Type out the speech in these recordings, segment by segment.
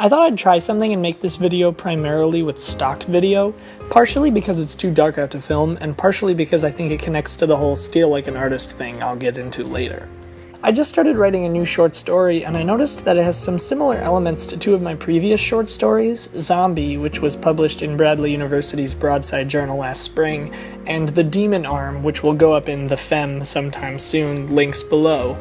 I thought I'd try something and make this video primarily with stock video, partially because it's too dark out to film, and partially because I think it connects to the whole steal like an artist thing I'll get into later. I just started writing a new short story, and I noticed that it has some similar elements to two of my previous short stories, Zombie, which was published in Bradley University's Broadside Journal last spring, and The Demon Arm, which will go up in The Fem sometime soon, links below.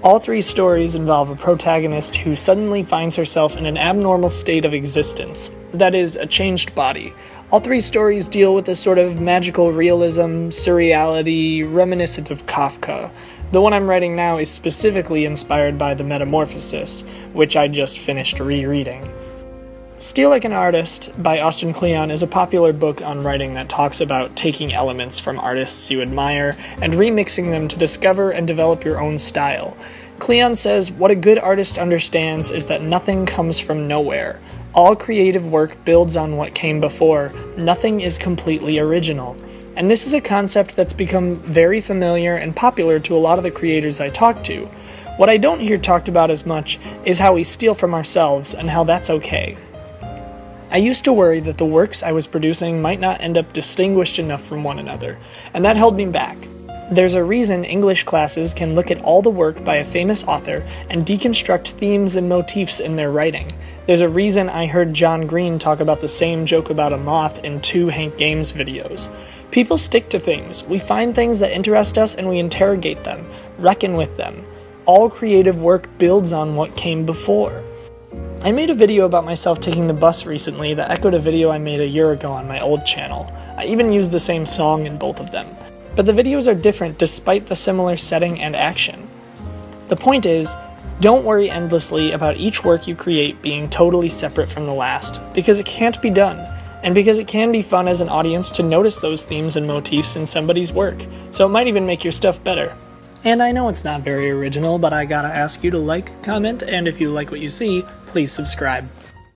All three stories involve a protagonist who suddenly finds herself in an abnormal state of existence, that is, a changed body. All three stories deal with a sort of magical realism, surreality, reminiscent of Kafka. The one I'm writing now is specifically inspired by The Metamorphosis, which I just finished rereading. Steal Like an Artist by Austin Kleon is a popular book on writing that talks about taking elements from artists you admire and remixing them to discover and develop your own style. Kleon says, What a good artist understands is that nothing comes from nowhere. All creative work builds on what came before, nothing is completely original. And this is a concept that's become very familiar and popular to a lot of the creators I talk to. What I don't hear talked about as much is how we steal from ourselves and how that's okay. I used to worry that the works I was producing might not end up distinguished enough from one another, and that held me back. There's a reason English classes can look at all the work by a famous author and deconstruct themes and motifs in their writing. There's a reason I heard John Green talk about the same joke about a moth in two Hank Games videos. People stick to things. We find things that interest us and we interrogate them, reckon with them. All creative work builds on what came before. I made a video about myself taking the bus recently that echoed a video I made a year ago on my old channel. I even used the same song in both of them. But the videos are different despite the similar setting and action. The point is, don't worry endlessly about each work you create being totally separate from the last, because it can't be done, and because it can be fun as an audience to notice those themes and motifs in somebody's work, so it might even make your stuff better. And I know it's not very original, but I gotta ask you to like, comment, and if you like what you see, please subscribe.